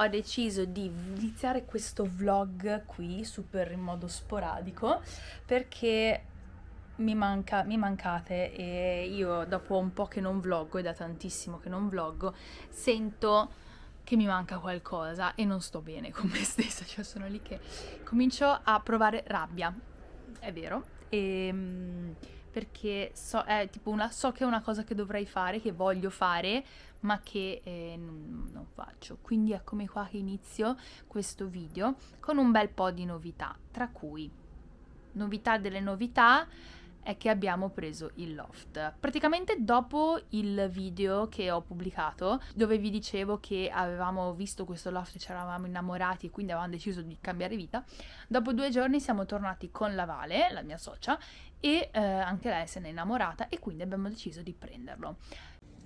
ho deciso di iniziare questo vlog qui super in modo sporadico perché mi, manca, mi mancate e io dopo un po' che non vloggo e da tantissimo che non vloggo sento che mi manca qualcosa e non sto bene con me stessa, cioè sono lì che comincio a provare rabbia, è vero, e, ehm, perché so, è tipo una, so che è una cosa che dovrei fare, che voglio fare, ma che eh, non, non faccio. Quindi eccomi qua che inizio questo video con un bel po' di novità, tra cui novità delle novità, è che abbiamo preso il loft. Praticamente dopo il video che ho pubblicato, dove vi dicevo che avevamo visto questo loft e ci eravamo innamorati e quindi avevamo deciso di cambiare vita, dopo due giorni siamo tornati con la Vale, la mia socia, e eh, anche lei se n'è innamorata e quindi abbiamo deciso di prenderlo.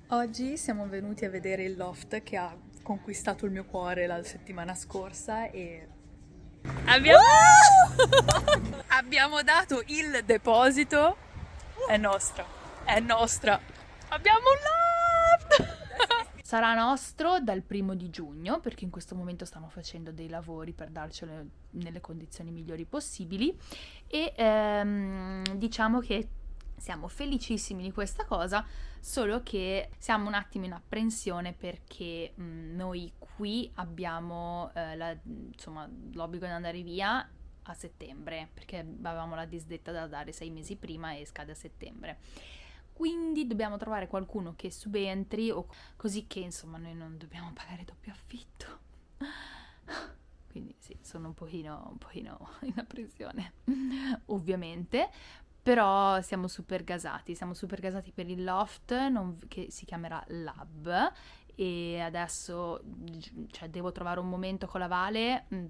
Oggi siamo venuti a vedere il loft che ha conquistato il mio cuore la settimana scorsa e Abbiamo... Abbiamo dato il deposito. È nostra. È nostra. Abbiamo un loft! Sarà nostro dal primo di giugno perché in questo momento stiamo facendo dei lavori per darcelo nelle condizioni migliori possibili e ehm, diciamo che siamo felicissimi di questa cosa, solo che siamo un attimo in apprensione perché mh, noi qui abbiamo eh, la, insomma, l'obbligo di andare via a settembre, perché avevamo la disdetta da dare sei mesi prima e scade a settembre. Quindi dobbiamo trovare qualcuno che subentri, o così che insomma noi non dobbiamo pagare doppio affitto. Quindi sì, sono un pochino, un pochino in apprensione, ovviamente, però siamo super gasati, siamo super gasati per il loft non, che si chiamerà Lab e adesso cioè, devo trovare un momento con la Vale, mm,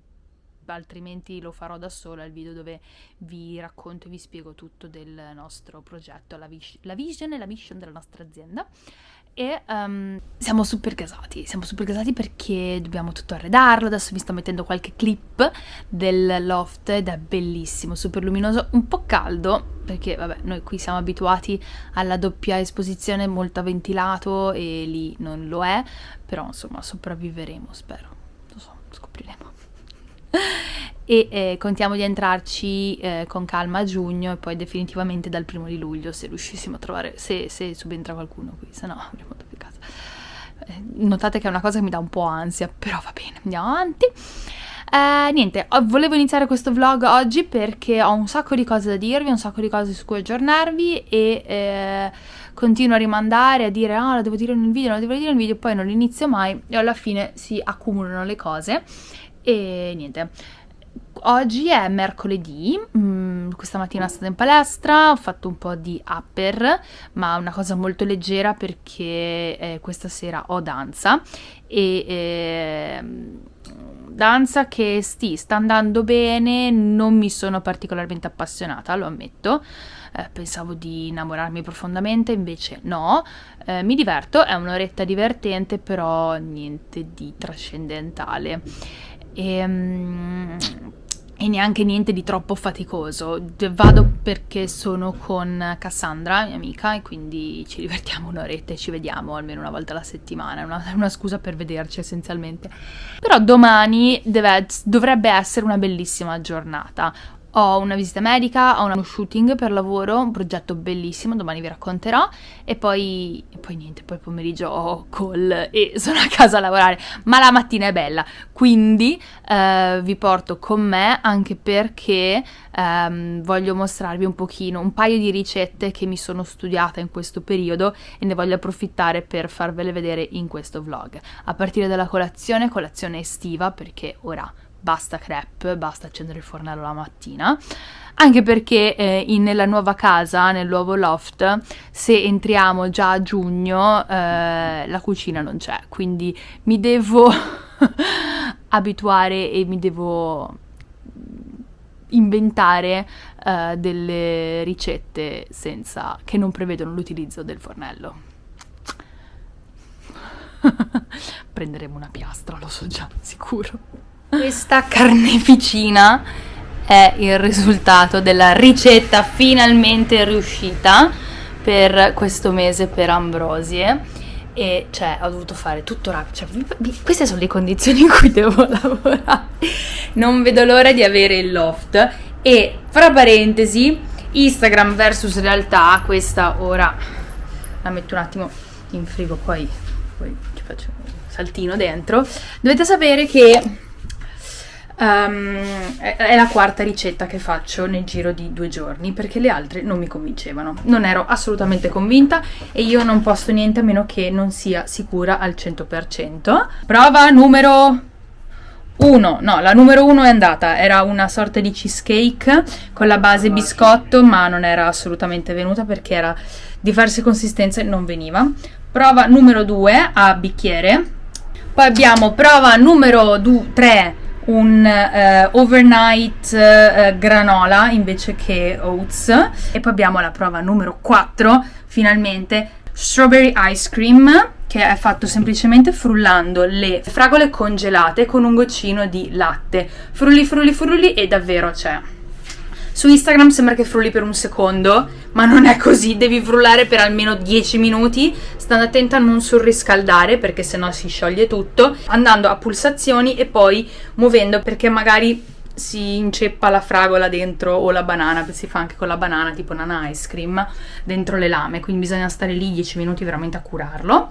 altrimenti lo farò da sola il video dove vi racconto e vi spiego tutto del nostro progetto, la, vis- la vision e la mission della nostra azienda. E um, siamo super gasati, siamo super gasati perché dobbiamo tutto arredarlo, adesso vi sto mettendo qualche clip del loft ed è bellissimo, super luminoso, un po' caldo perché vabbè noi qui siamo abituati alla doppia esposizione molto ventilato e lì non lo è, però insomma sopravviveremo spero, lo so, scopriremo e eh, contiamo di entrarci eh, con calma a giugno e poi definitivamente dal primo di luglio se riuscissimo a trovare, se, se subentra qualcuno qui, se no avremo da più casa. Eh, notate che è una cosa che mi dà un po' ansia, però va bene, andiamo avanti. Eh, niente, volevo iniziare questo vlog oggi perché ho un sacco di cose da dirvi, un sacco di cose su cui aggiornarvi e eh, continuo a rimandare, a dire ah, la devo dire in un video, la devo dire in un video, poi non inizio mai e alla fine si accumulano le cose e niente. Oggi è mercoledì, mm, questa mattina sono stata in palestra, ho fatto un po' di upper, ma una cosa molto leggera perché eh, questa sera ho danza e eh, danza che sì, sta andando bene, non mi sono particolarmente appassionata, lo ammetto. Eh, pensavo di innamorarmi profondamente, invece no, eh, mi diverto, è un'oretta divertente, però niente di trascendentale. E, um, e neanche niente di troppo faticoso. Vado perché sono con Cassandra, mia amica, e quindi ci divertiamo un'oretta e ci vediamo almeno una volta alla settimana. Una, una, scusa per vederci essenzialmente. Però domani deve, dovrebbe essere una bellissima giornata ho una visita medica, ho uno shooting per lavoro, un progetto bellissimo, domani vi racconterò. E poi, e poi niente, poi pomeriggio ho call e sono a casa a lavorare, ma la mattina è bella, quindi eh, vi porto con me anche perché ehm, voglio mostrarvi un pochino, un paio di ricette che mi sono studiata in questo periodo e ne voglio approfittare per farvele vedere in questo vlog, a partire dalla colazione, colazione estiva perché ora basta crepe, basta accendere il fornello la mattina. Anche perché eh, in, nella nuova casa, nel nuovo loft, se entriamo già a giugno, eh, la cucina non c'è, quindi mi devo abituare e mi devo inventare uh, delle ricette senza, che non prevedono l'utilizzo del fornello. Prenderemo una piastra, lo so già, sicuro. Questa carneficina è il risultato della ricetta finalmente riuscita per questo mese per Ambrosie e cioè ho dovuto fare tutto rapido. Cioè, queste sono le condizioni in cui devo lavorare. Non vedo l'ora di avere il loft e fra parentesi Instagram versus realtà, questa ora la metto un attimo in frigo poi, poi ci faccio un saltino dentro. Dovete sapere che Um, è, la quarta ricetta che faccio nel giro di due giorni perché le altre non mi convincevano. Non ero assolutamente convinta e io non posto niente a meno che non sia sicura al 100%. Prova numero 1. No, la numero 1 è andata. Era una sorta di cheesecake con la base biscotto, ma non era assolutamente venuta perché era diverse consistenze e non veniva. Prova numero 2 a bicchiere. Poi abbiamo prova numero 3 un uh, overnight uh, granola invece che oats. E poi abbiamo la prova numero 4 finalmente strawberry ice cream che è fatto semplicemente frullando le fragole congelate con un goccino di latte. Frulli frulli frulli e davvero c'è su Instagram sembra che frulli per un secondo, ma non è così, devi frullare per almeno 10 minuti, stando attenta a non surriscaldare perché sennò si scioglie tutto, andando a pulsazioni e poi muovendo perché magari si inceppa la fragola dentro o la banana, si fa anche con la banana tipo un ice cream dentro le lame, quindi bisogna stare lì 10 minuti veramente a curarlo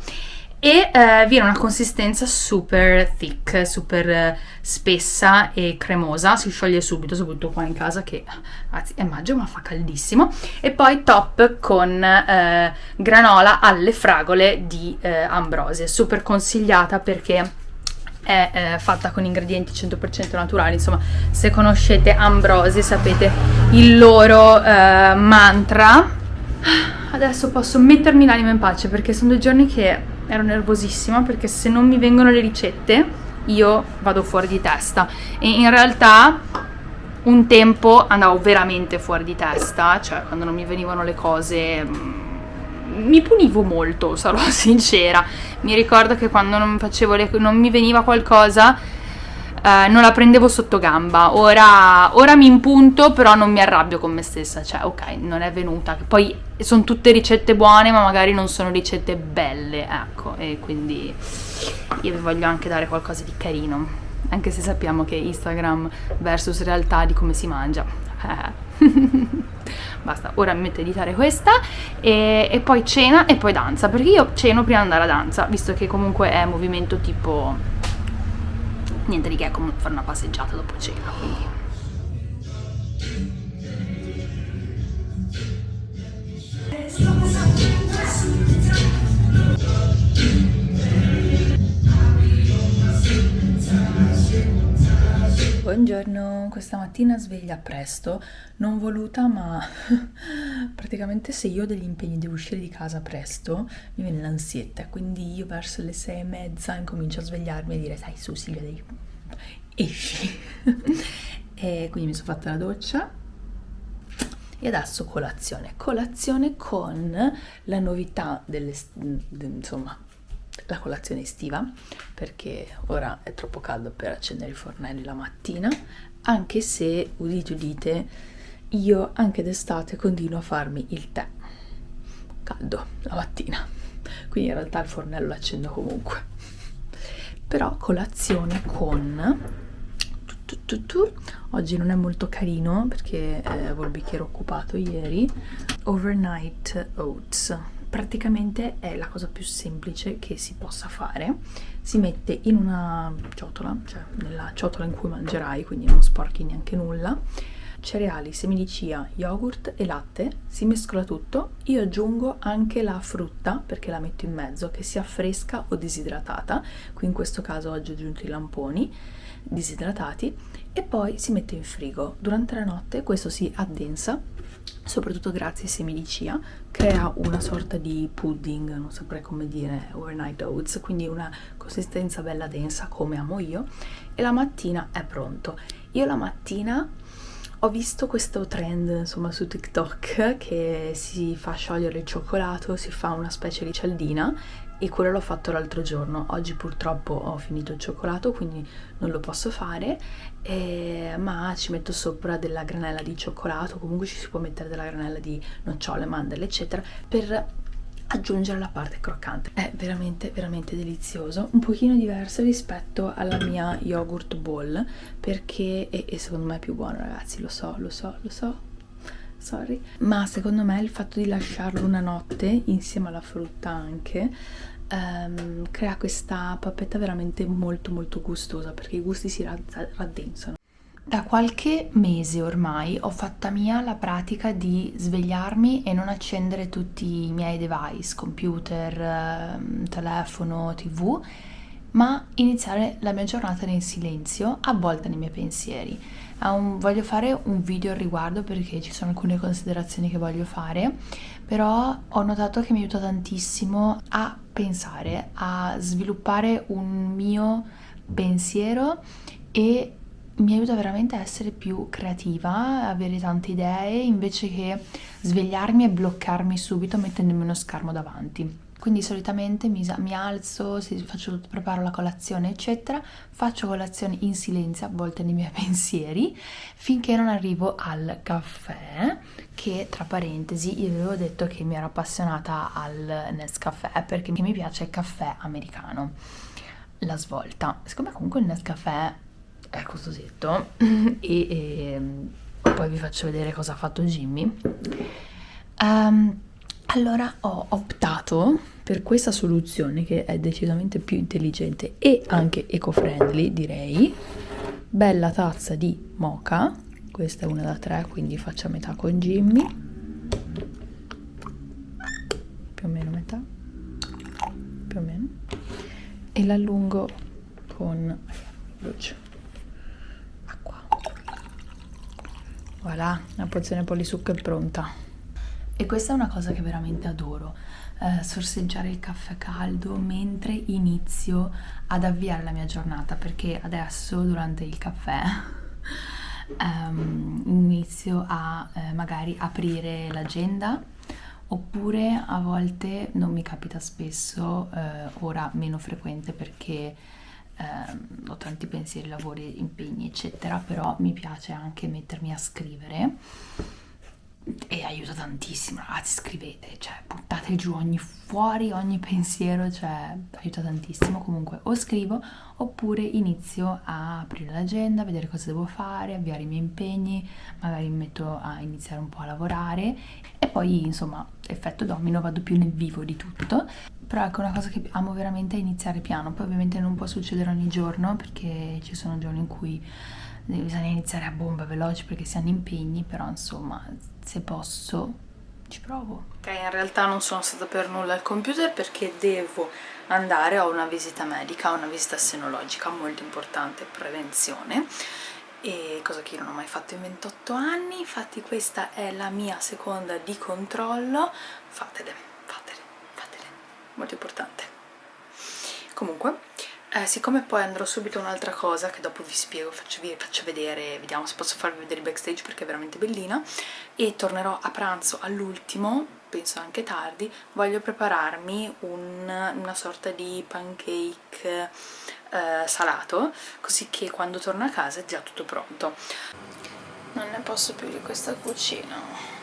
e eh, viene una consistenza super thick, super eh, spessa e cremosa, si scioglie subito, soprattutto qua in casa che anzi è maggio ma fa caldissimo. E poi top con eh, granola alle fragole di eh, Ambrose, super consigliata perché è eh, fatta con ingredienti 100% naturali, insomma se conoscete Ambrosi sapete il loro mantra. Adesso posso mettermi l'anima in pace perché sono due giorni che ero nervosissima perché se non mi vengono le ricette io vado fuori di testa e in realtà un tempo andavo veramente fuori di testa, cioè quando non mi venivano le cose mm, mi punivo molto, sarò sincera. Mi ricordo che quando non, le, non mi veniva qualcosa eh, non la prendevo sotto gamba. Ora, ora mi impunto, però non mi arrabbio con me stessa. Cioè, ok, non è venuta. Poi sono tutte ricette buone, ma magari non sono ricette belle, ecco. E quindi io vi voglio anche dare qualcosa di carino. Anche se sappiamo che Instagram versus realtà di come si mangia. Basta, ora mi metto a editare questa e, e, poi cena e poi danza, perché io ceno prima di andare a danza, visto che comunque è movimento tipo niente di che, è come fare una passeggiata dopo cena, quindi... Buongiorno, questa mattina sveglia presto, non voluta ma praticamente se io ho degli impegni devo uscire di casa presto mi viene l'ansietta, quindi io verso le sei e mezza incomincio a svegliarmi e dire dai su Silvia devi esci. E quindi mi sono fatta la doccia e adesso colazione, colazione con la novità delle, de, insomma la colazione estiva perché ora è troppo caldo per accendere i fornelli la mattina anche se udite udite io anche d'estate continuo a farmi il tè. Caldo la mattina. Quindi in realtà il fornello lo accendo comunque. Però colazione con tu, tu, tu. oggi non è molto carino perché eh, avevo il bicchiere occupato ieri. Overnight oats praticamente è la cosa più semplice che si possa fare. Si mette in una ciotola cioè nella ciotola in cui mangerai quindi non sporchi neanche nulla. Cereali, semi di chia, yogurt e latte si mescola tutto. Io aggiungo anche la frutta perché la metto in mezzo che sia fresca o disidratata. Qui in questo caso oggi ho aggiunto i lamponi disidratati e poi si mette in frigo durante la notte questo si addensa soprattutto grazie ai semi di chia, crea una sorta di pudding, non saprei come dire, overnight oats, quindi una consistenza bella densa come amo io, e la mattina è pronto. Io la mattina ho visto questo trend insomma su TikTok che si fa sciogliere il cioccolato, si fa una specie di cialdina e quello l'ho fatto l'altro giorno. Oggi purtroppo ho finito il cioccolato quindi non lo posso fare, eh, ma ci metto sopra della granella di cioccolato, comunque ci si può mettere della granella di nocciole, mandorle eccetera per aggiungere la parte croccante. È veramente, veramente delizioso, un pochino diverso rispetto alla mia yogurt bowl, perché, e, e secondo me è più buono ragazzi, lo so, lo so, lo so, sorry, ma secondo me il fatto di lasciarlo una notte insieme alla frutta anche um, crea questa pappetta veramente molto molto gustosa perché i gusti si raddensano. Da qualche mese ormai ho fatta mia la pratica di svegliarmi e non accendere tutti i miei device, computer, ehm, telefono, tv, ma iniziare la mia giornata nel silenzio, avvolta nei miei pensieri. Un, voglio fare un video al riguardo perché ci sono alcune considerazioni che voglio fare, però ho notato che mi aiuta tantissimo a pensare, a sviluppare un mio pensiero e mi aiuta veramente a essere più creativa, avere tante idee, invece che svegliarmi e bloccarmi subito mettendomi uno schermo davanti. Quindi solitamente mi, mi alzo, faccio, preparo la colazione, eccetera, faccio colazione in silenzio, a volte nei miei pensieri, finché non arrivo al caffè, che tra parentesi io avevo detto che mi ero appassionata al Nescafè perché mi piace il caffè americano, la svolta. Siccome comunque il Nescafè è costosetto e, e poi vi faccio vedere cosa ha fatto Jimmy. Um, allora ho optato per questa soluzione che è decisamente più intelligente e anche eco-friendly direi. Bella tazza di mocha, questa è una da tre quindi faccio a metà con Jimmy. Più o meno metà, più o meno. E l'allungo con. Voilà, la pozione polisucco è pronta. E questa è una cosa che veramente adoro, eh, sorseggiare il caffè caldo mentre inizio ad avviare la mia giornata, perché adesso durante il caffè um, inizio a eh, magari aprire l'agenda oppure a volte non mi capita spesso, eh, ora meno frequente perché eh, ho tanti pensieri, lavori, impegni eccetera, però mi piace anche mettermi a scrivere e aiuta tantissimo ragazzi scrivete cioè buttate giù ogni fuori ogni pensiero cioè aiuta tantissimo. Comunque o scrivo oppure inizio a aprire l'agenda vedere cosa devo fare avviare i miei impegni magari mi metto a iniziare un po' a lavorare. E poi insomma effetto domino vado più nel vivo di tutto. Però ecco una cosa che amo veramente è iniziare piano. Poi ovviamente non può succedere ogni giorno perché ci sono giorni in cui bisogna iniziare a bomba veloce perché si hanno impegni però insomma se posso ci provo. Ok, in realtà non sono stata per nulla al computer perché devo andare a una visita medica, una visita senologica molto importante, prevenzione e cosa che io non ho mai fatto in 28 anni, infatti questa è la mia seconda di controllo, fatele, fatele, fatele, molto importante. Comunque, eh, siccome poi andrò subito a un'altra cosa che dopo vi spiego, faccio, vi faccio vedere, vediamo se posso farvi vedere il backstage perché è veramente bellina e tornerò a pranzo all'ultimo, penso anche tardi, voglio prepararmi un, una sorta di pancake eh, salato così che quando torno a casa è già tutto pronto. Non ne posso più di questa cucina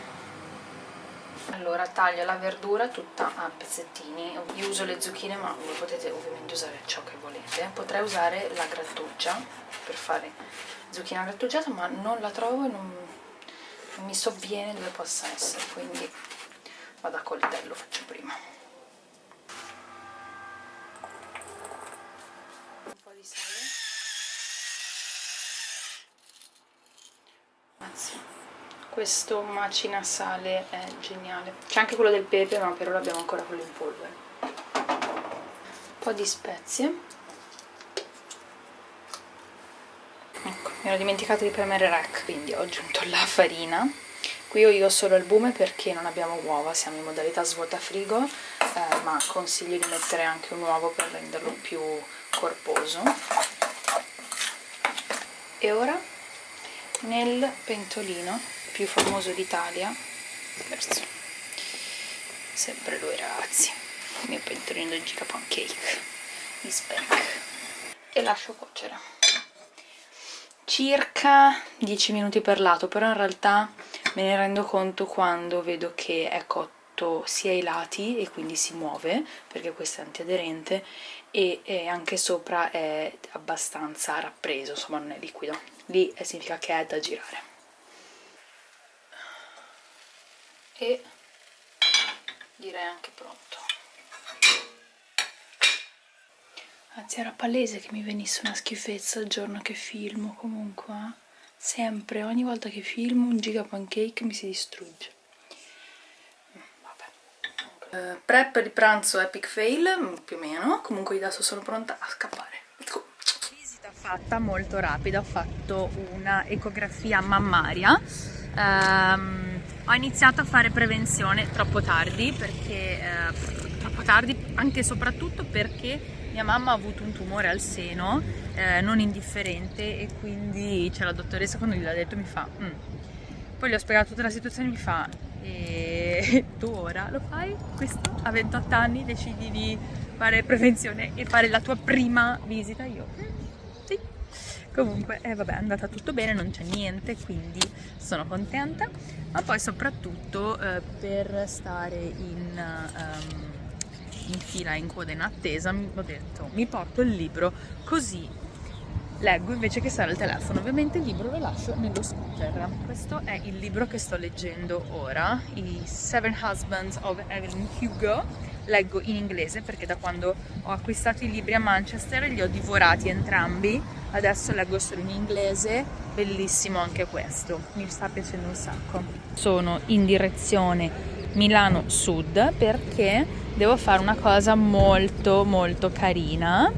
allora taglio la verdura tutta a pezzettini. Io uso le zucchine ma voi potete ovviamente usare ciò che volete. Potrei usare la grattugia per fare zucchina grattugiata ma non la trovo e non, non mi sovviene dove possa essere quindi vado a coltello faccio prima. Un po' di sale. Anzi questo macina sale è geniale. C'è anche quello del pepe ma per ora abbiamo ancora quello in polvere. Un po' di spezie. Ecco, mi ero dimenticato di premere rec quindi ho aggiunto la farina. Qui ho io solo albume perché non abbiamo uova siamo in modalità svuota frigo eh, ma consiglio di mettere anche un uovo per renderlo più corposo. E ora nel pentolino più famoso d'Italia sempre lui ragazzi il mio pentolino di giga pancake di speck e lascio cuocere circa 10 minuti per lato però in realtà me ne rendo conto quando vedo che è cotto sia i lati e quindi si muove perché questo è antiaderente e, e anche sopra è abbastanza rappreso, insomma non è liquido. Lì significa che è da girare. E direi anche pronto. Anzi era palese che mi venisse una schifezza il giorno che filmo comunque. Eh. Sempre, ogni volta che filmo un giga pancake mi si distrugge. Uh, prep di pranzo epic fail, più o meno, comunque adesso sono pronta a scappare. Let's go! Visita fatta molto rapida, ho fatto una ecografia mammaria. Um, ho iniziato a fare prevenzione troppo tardi, perché uh, troppo tardi anche e soprattutto perché mia mamma ha avuto un tumore al seno eh, non indifferente e quindi c'è la dottoressa quando gliel'ha detto mi fa mm. poi gli ho spiegato tutta la situazione mi fa e tu ora lo fai? Questo a 28 anni decidi di fare prevenzione e fare la tua prima visita. Io sì comunque eh, vabbè è andata tutto bene non c'è niente quindi sono contenta ma poi soprattutto eh, per stare in, um, in fila in coda in attesa ho detto mi porto il libro così leggo invece che stare al telefono. Ovviamente il libro lo lascio nello scooter. Questo è il libro che sto leggendo ora, i Seven Husbands of Evelyn Hugo. Leggo in inglese perché da quando ho acquistato i libri a Manchester li ho divorati entrambi. Adesso leggo solo in inglese, bellissimo anche questo, mi sta piacendo un sacco. Sono in direzione Milano Sud perché devo fare una cosa molto molto carina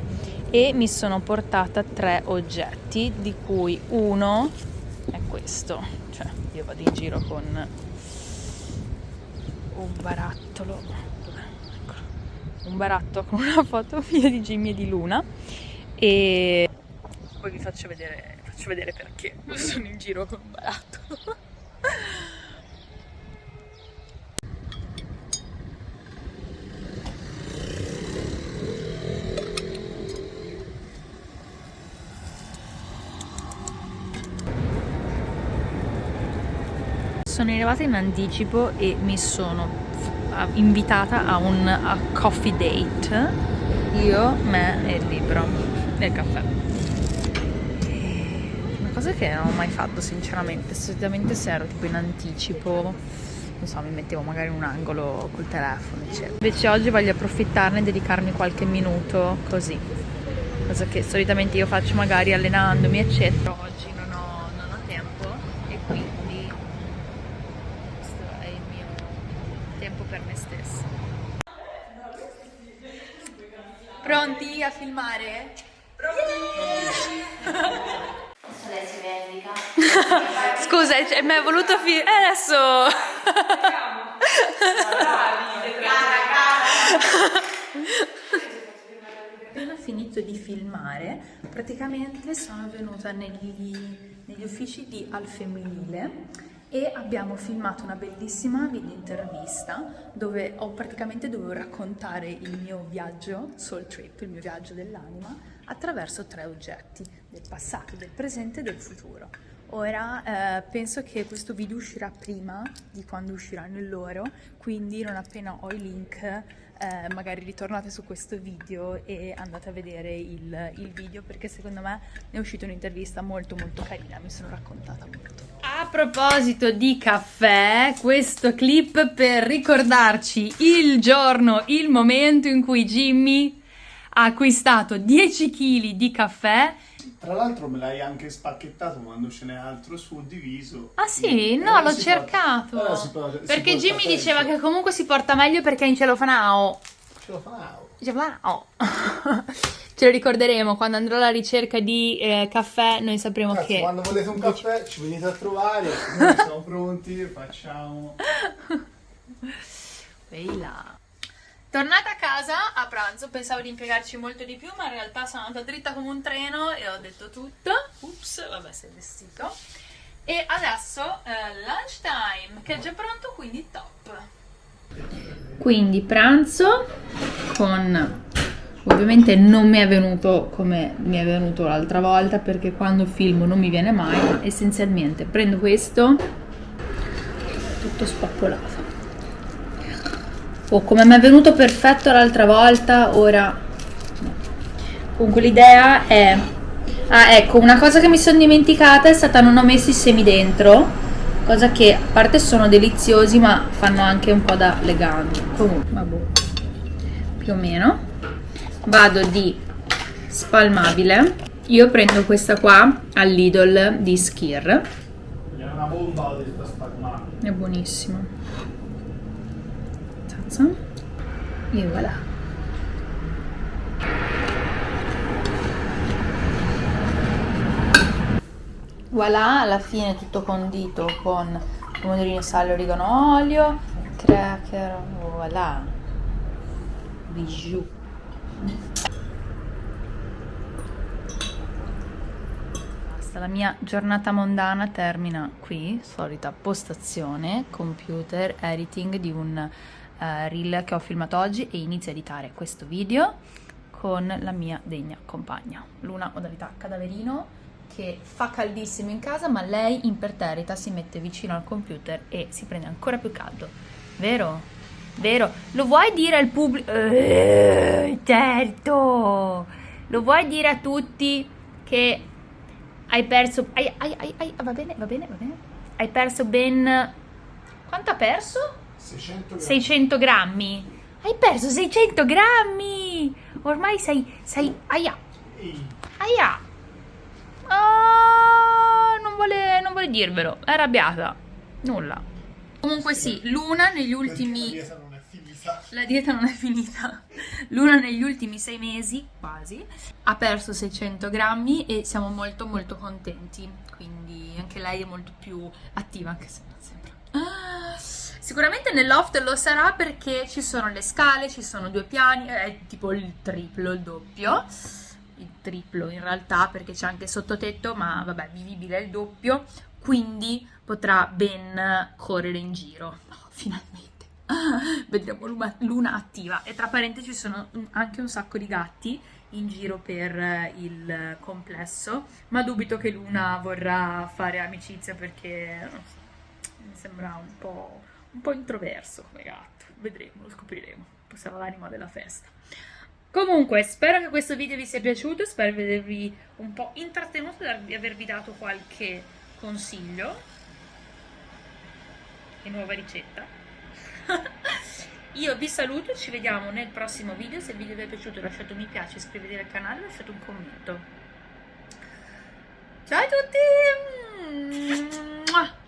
e mi sono portata tre oggetti di cui uno è questo. Cioè io vado in giro con un barattolo. Un barattolo con una foto mia di Jimmy e di Luna e poi vi faccio vedere, faccio vedere perché. Sono in giro con un barattolo sono arrivata in anticipo e mi sono invitata a un a coffee date. Io, me e il libro e il caffè cosa che non ho mai fatto sinceramente. Solitamente se ero tipo in anticipo non so, mi mettevo magari in un angolo col telefono eccetera. Invece oggi voglio approfittarne e dedicarmi qualche minuto così. Cosa che solitamente io faccio magari allenandomi eccetera. Oggi Pronti a filmare? Pronti! Lei si vendica. Scusa, mi è voluto filmare. Eh, adesso. Appena finito di filmare, praticamente sono venuta negli, negli uffici di Al Femminile e abbiamo filmato una bellissima video intervista dove ho praticamente dovevo raccontare il mio viaggio, soul trip, il mio viaggio dell'anima attraverso tre oggetti, del passato, del presente e del futuro. Ora eh, penso che questo video uscirà prima di quando usciranno il loro, quindi non appena ho i link eh, magari ritornate su questo video e andate a vedere il, il video perché secondo me è uscita un'intervista molto molto carina, mi sono raccontata molto. A proposito di caffè, questo clip per ricordarci il giorno, il momento in cui Jimmy ha acquistato 10 kg di caffè tra l'altro me l'hai anche spacchettato quando ce n'è altro suddiviso. Ah sì? No, l'ho cercato. Può, può, perché Jimmy diceva che comunque si porta meglio perché è in celofanao. Celofanao. Celofanao. Ce lo ricorderemo quando andrò alla ricerca di eh, caffè, noi sapremo Cazzo, che... Quando volete un caffè ci venite a trovare, noi siamo pronti, facciamo... Ehi là. Tornata casa a pranzo, pensavo di impiegarci molto di più, ma in realtà sono andata dritta come un treno e ho detto tutto. Ups, vabbè, sei vestito. E adesso eh, lunch time, che è già pronto, quindi top. Quindi pranzo con... Ovviamente non mi è venuto come mi è venuto l'altra volta perché quando filmo non mi viene mai, ma essenzialmente prendo questo tutto spappolato Oh, come mi è venuto perfetto l'altra volta, ora... no. Comunque l'idea è... Ah, ecco, una cosa che mi sono dimenticata è stata non ho messo i semi dentro, cosa che a parte sono deliziosi ma fanno anche un po' da legame. Comunque, vabbè, più o meno. Vado di spalmabile. Io prendo questa qua al Lidl di Skir. È una bomba di sta spalmata. È buonissimo. Tazza. E voilà. Voilà, alla fine tutto condito con pomodorini, sale, origano, olio, cracker, voilà. Bijou. La mia giornata mondana termina qui, solita postazione, computer, editing di un eh, reel che ho filmato oggi e inizio a editare questo video con la mia degna compagna. Luna modalità cadaverino che fa caldissimo in casa ma lei imperterrita si mette vicino al computer e si prende ancora più caldo. Vero? Vero? Lo vuoi dire al pubblico? Eh, certo! Lo vuoi dire a tutti che hai perso... Hai, hai, hai- va bene, va bene, va bene. Hai perso ben... Quanto ha perso? 600 grammi. 600 grammi. Hai perso 600 grammi! Ormai sei... sei... Aia! Aia! Ah, non vuole, non vuole dirvelo, è arrabbiata. Nulla. Comunque sì, Luna negli La ultimi... dieta non è finita. La dieta non è finita. Luna negli ultimi sei mesi, quasi, ha perso 600 grammi e siamo molto molto contenti. Quindi anche lei è molto più attiva, anche se non sembra. Ah, Sicuramente nel loft lo sarà perché ci sono le scale, ci sono due piani, è tipo il triplo, il doppio. Il triplo in realtà perché c'è anche sottotetto, ma vabbè, vivibile è il doppio. Quindi potrà ben correre in giro. Oh, finalmente. Vedremo Luna, Luna attiva e tra parentesi ci sono anche un sacco di gatti in giro per eh, il complesso ma dubito che Luna vorrà fare amicizia perché mi sembra un po', un po' introverso come gatto vedremo, lo scopriremo poi sarà l'anima della festa comunque spero che questo video vi sia piaciuto spero di avervi un po' intrattenuto e di avervi dato qualche consiglio e nuova ricetta io vi saluto, ci vediamo nel prossimo video. Se il video vi è piaciuto lasciate un mi piace, iscrivetevi al canale, lasciate un commento. Ciao a tutti!